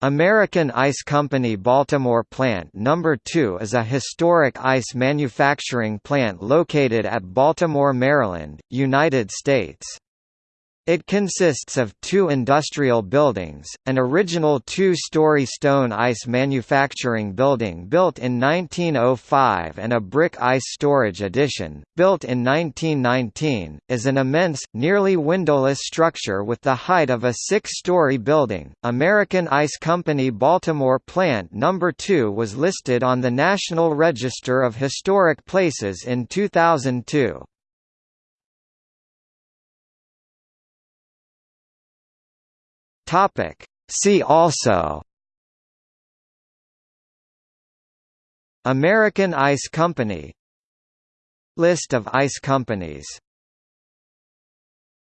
American Ice Company Baltimore Plant No. 2 is a historic ice manufacturing plant located at Baltimore, Maryland, United States. It consists of two industrial buildings, an original two-story stone ice manufacturing building built in 1905 and a brick ice storage addition, built in 1919, is an immense, nearly windowless structure with the height of a six-story building. American Ice Company Baltimore Plant No. 2 was listed on the National Register of Historic Places in 2002. Topic. See also American Ice Company List of ice companies